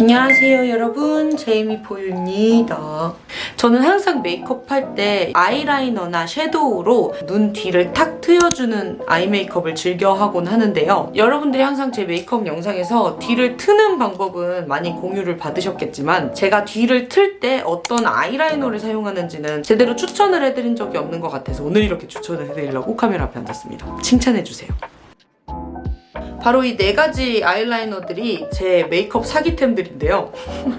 안녕하세요 여러분. 제이미 포유입니다. 저는 항상 메이크업 할 때 아이라이너나 섀도우로 눈 뒤를 탁 트여주는 아이 메이크업을 즐겨 하곤 하는데요. 여러분들이 항상 제 메이크업 영상에서 뒤를 트는 방법은 많이 공유를 받으셨겠지만 제가 뒤를 틀 때 어떤 아이라이너를 사용하는지는 제대로 추천을 해드린 적이 없는 것 같아서 오늘 이렇게 추천을 해드리려고 카메라 앞에 앉았습니다. 칭찬해주세요 바로 이 네 가지 아이라이너들이 제 메이크업 사기템들인데요.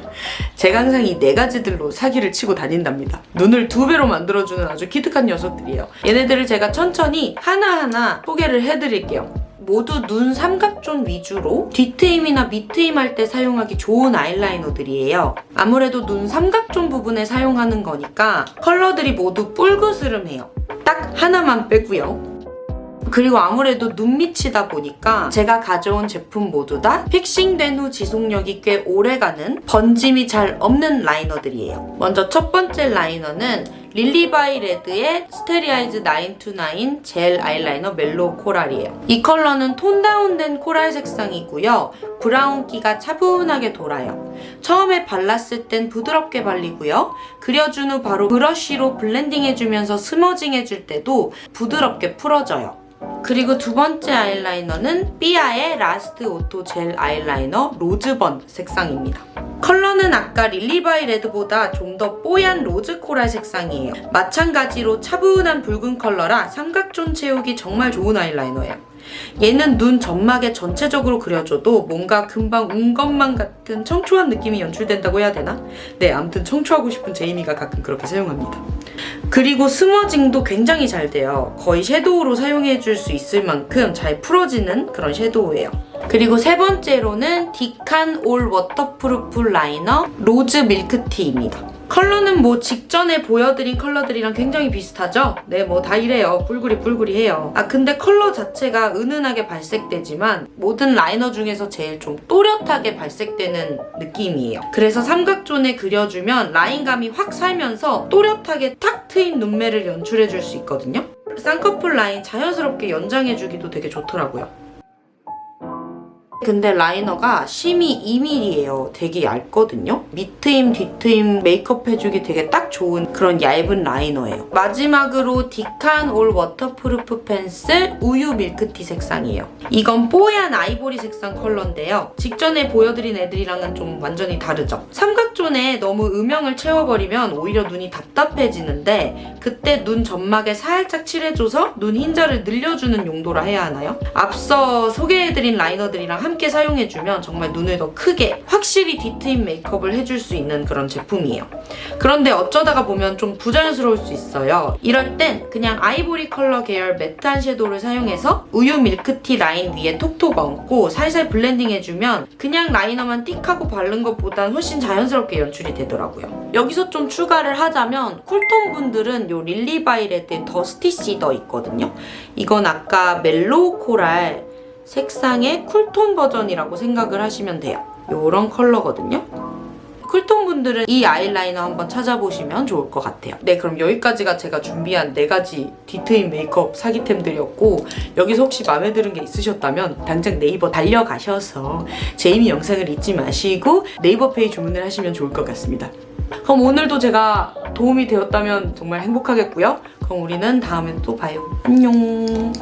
제가 항상 이 네 가지들로 사기를 치고 다닌답니다. 눈을 두 배로 만들어주는 아주 기특한 녀석들이에요. 얘네들을 제가 천천히 하나하나 소개를 해드릴게요. 모두 눈 삼각존 위주로 뒤트임이나 밑트임 할 때 사용하기 좋은 아이라이너들이에요. 아무래도 눈 삼각존 부분에 사용하는 거니까 컬러들이 모두 뿔그스름해요. 딱 하나만 빼고요. 그리고 아무래도 눈밑이다 보니까 제가 가져온 제품 모두 다 fixing된 후 지속력이 꽤 오래가는 번짐이 잘 없는 liner들이에요. 먼저 첫 번째 라이너는 릴리바이레드의 Starry Eyes 9 to 9 젤 아이라이너 Mellow Coral이에요. 이 컬러는 tone down된 coral 색상이고요. 브라운기가 차분하게 돌아요. 처음에 발랐을 땐 부드럽게 발리고요. 그려준 후 바로 브러쉬로 blending해주면서 smudging해줄 때도 부드럽게 풀어져요. 그리고 두 번째 아이라이너는 삐아의 Last Auto 젤 아이라이너 로즈번 색상입니다. 컬러는 아까 릴리바이레드보다 좀 더 뽀얀 rose coral 색상이에요. 마찬가지로 차분한 붉은 컬러라 삼각존 채우기 정말 좋은 아이라이너예요. 얘는 눈 점막에 전체적으로 그려줘도 뭔가 금방 운 것만 같은 청초한 느낌이 연출된다고 해야 되나? 네, 아무튼 청초하고 싶은 제이미가 가끔 그렇게 사용합니다. 그리고 smudging도 굉장히 잘 돼요. 거의 섀도우로 사용해줄 수 있을 만큼 잘 풀어지는 그런 섀도우예요. 그리고 세 번째로는 디칸 올 waterproof 라이너 로즈 밀크티입니다. 컬러는 뭐 직전에 보여드린 컬러들이랑 굉장히 비슷하죠? 네, 뭐 다 이래요. 뿔구리 뿔구리해요. 아, 근데 컬러 자체가 은은하게 발색되지만 모든 라이너 중에서 제일 좀 또렷하게 발색되는 느낌이에요. 그래서 삼각존에 그려주면 라인감이 확 살면서 또렷하게 탁 트인 눈매를 연출해줄 수 있거든요. 쌍꺼풀 라인 자연스럽게 연장해주기도 되게 좋더라고요. 근데 라이너가 심이 2mm예요. 되게 얇거든요. 밑트임, 뒤트임 메이크업 해주기 되게 딱 좋은 그런 얇은 라이너예요. 마지막으로 디칸 올 waterproof 펜슬 우유 밀크티 색상이에요. 이건 뽀얀 아이보리 색상 컬러인데요. 직전에 보여드린 애들이랑은 좀 완전히 다르죠. 삼각존에 너무 음영을 채워버리면 오히려 눈이 답답해지는데 그때 눈 점막에 살짝 칠해줘서 눈 흰자를 늘려주는 용도라 해야 하나요? 앞서 소개해드린 라이너들이랑 함께 사용해주면 정말 눈을 더 크게 확실히 뒤트임 메이크업을 해줄 수 있는 그런 제품이에요. 그런데 어쩌다가 보면 좀 부자연스러울 수 있어요. 이럴 땐 그냥 아이보리 컬러 계열 매트한 섀도우를 사용해서 우유 밀크티 라인 위에 톡톡 얹고 살살 블렌딩 해주면 그냥 라이너만 띡 하고 바른 것보단 훨씬 자연스럽게 연출이 되더라고요. 여기서 좀 추가를 하자면 쿨톤 분들은 이 릴리바이레드의 dusty cedar 있거든요. 이건 아까 mellow coral 색상의 쿨톤 버전이라고 생각을 하시면 돼요. 이런 컬러거든요. 쿨톤 분들은 이 아이라이너 한번 찾아보시면 좋을 것 같아요. 네, 그럼 여기까지가 제가 준비한 4가지 뒤트임 메이크업 사기템들이었고 여기서 혹시 마음에 드는 게 있으셨다면 당장 네이버 달려가셔서 제이미 영상을 잊지 마시고 네이버 페이 주문을 하시면 좋을 것 같습니다. 그럼 오늘도 제가 도움이 되었다면 정말 행복하겠고요. 그럼 우리는 다음에 또 봐요. 안녕.